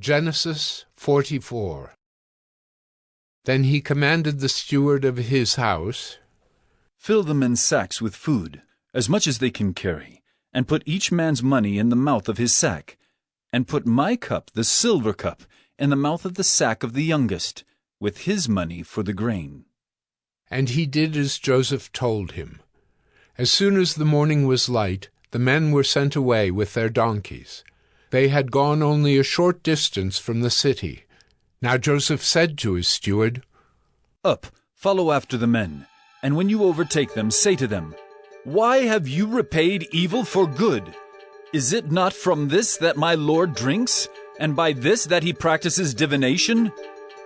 Genesis 44 Then he commanded the steward of his house, Fill the men's sacks with food, as much as they can carry, and put each man's money in the mouth of his sack, and put my cup, the silver cup, in the mouth of the sack of the youngest, with his money for the grain. And he did as Joseph told him. As soon as the morning was light, the men were sent away with their donkeys. They had gone only a short distance from the city. Now Joseph said to his steward, Up, follow after the men, and when you overtake them, say to them, Why have you repaid evil for good? Is it not from this that my Lord drinks, and by this that he practices divination?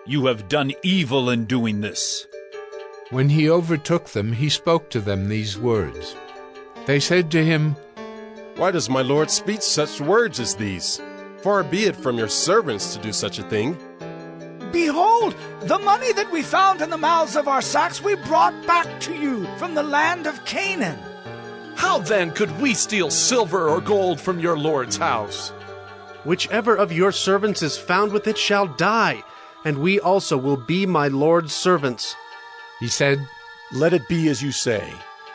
You have done evil in doing this. When he overtook them, he spoke to them these words. They said to him, Why does my lord speak such words as these? Far be it from your servants to do such a thing. Behold, the money that we found in the mouths of our sacks we brought back to you from the land of Canaan. How then could we steal silver or gold from your lord's house? Whichever of your servants is found with it shall die, and we also will be my lord's servants. He said, Let it be as you say.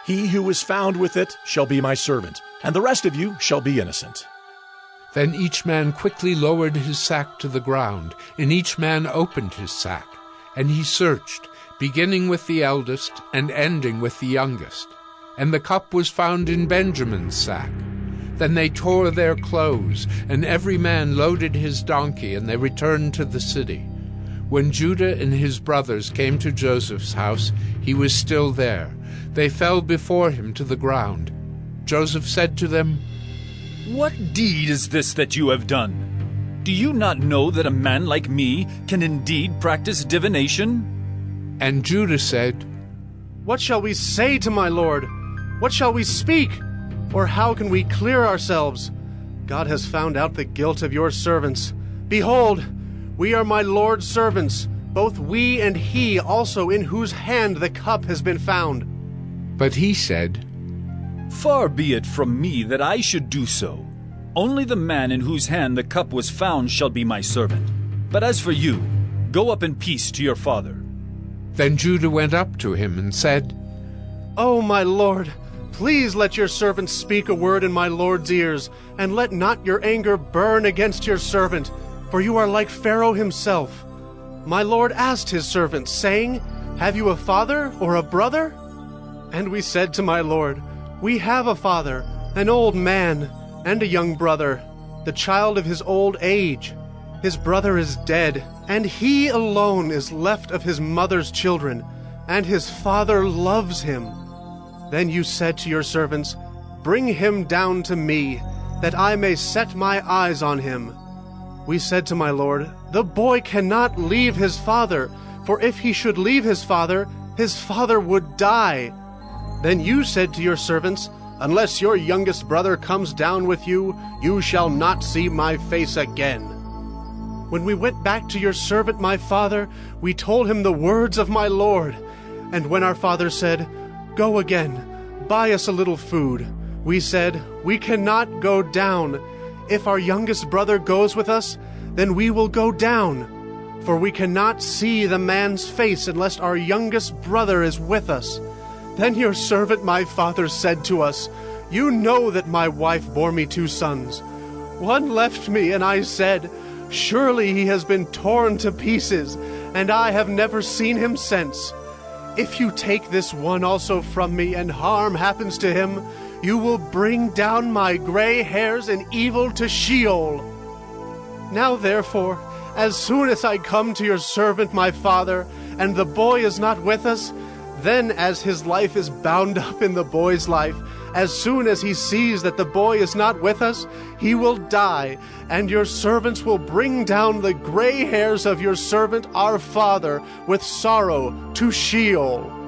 He who is found with it shall be my servant, and the rest of you shall be innocent. Then each man quickly lowered his sack to the ground, and each man opened his sack. And he searched, beginning with the eldest and ending with the youngest. And the cup was found in Benjamin's sack. Then they tore their clothes, and every man loaded his donkey, and they returned to the city. When Judah and his brothers came to Joseph's house, he was still there. They fell before him to the ground. Joseph said to them, What deed is this that you have done? Do you not know that a man like me can indeed practice divination? And Judah said, What shall we say to my lord? What shall we speak? Or how can we clear ourselves? God has found out the guilt of your servants. Behold, we are my lord's servants, both we and he also in whose hand the cup has been found. But he said, Far be it from me that I should do so. Only the man in whose hand the cup was found shall be my servant. But as for you, go up in peace to your father. Then Judah went up to him and said, O my lord, please let your servant speak a word in my lord's ears, and let not your anger burn against your servant, for you are like Pharaoh himself. My lord asked his servants, saying, Have you a father or a brother? And we said to my lord, We have a father, an old man, and a young brother, the child of his old age. His brother is dead, and he alone is left of his mother's children, and his father loves him. Then you said to your servants, Bring him down to me, that I may set my eyes on him. We said to my lord, The boy cannot leave his father, for if he should leave his father, his father would die. Then you said to your servants, Unless your youngest brother comes down with you, you shall not see my face again. When we went back to your servant my father, we told him the words of my lord. And when our father said, Go again, buy us a little food, we said, We cannot go down. If our youngest brother goes with us, then we will go down. For we cannot see the man's face unless our youngest brother is with us. Then your servant my father said to us, You know that my wife bore me two sons. One left me, and I said, Surely he has been torn to pieces, and I have never seen him since. If you take this one also from me, and harm happens to him, you will bring down my gray hairs in evil to Sheol. Now therefore, as soon as I come to your servant my father, and the boy is not with us, then as his life is bound up in the boy's life, as soon as he sees that the boy is not with us, he will die, and your servants will bring down the gray hairs of your servant our father with sorrow to Sheol.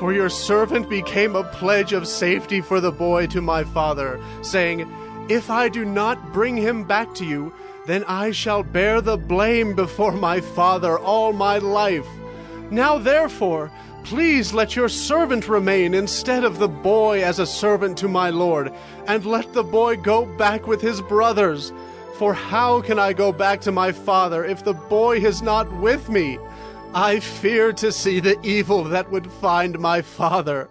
For your servant became a pledge of safety for the boy to my father, saying, If I do not bring him back to you, then I shall bear the blame before my father all my life. Now therefore, please let your servant remain instead of the boy as a servant to my lord, and let the boy go back with his brothers. For how can I go back to my father if the boy is not with me? I fear to see the evil that would find my father.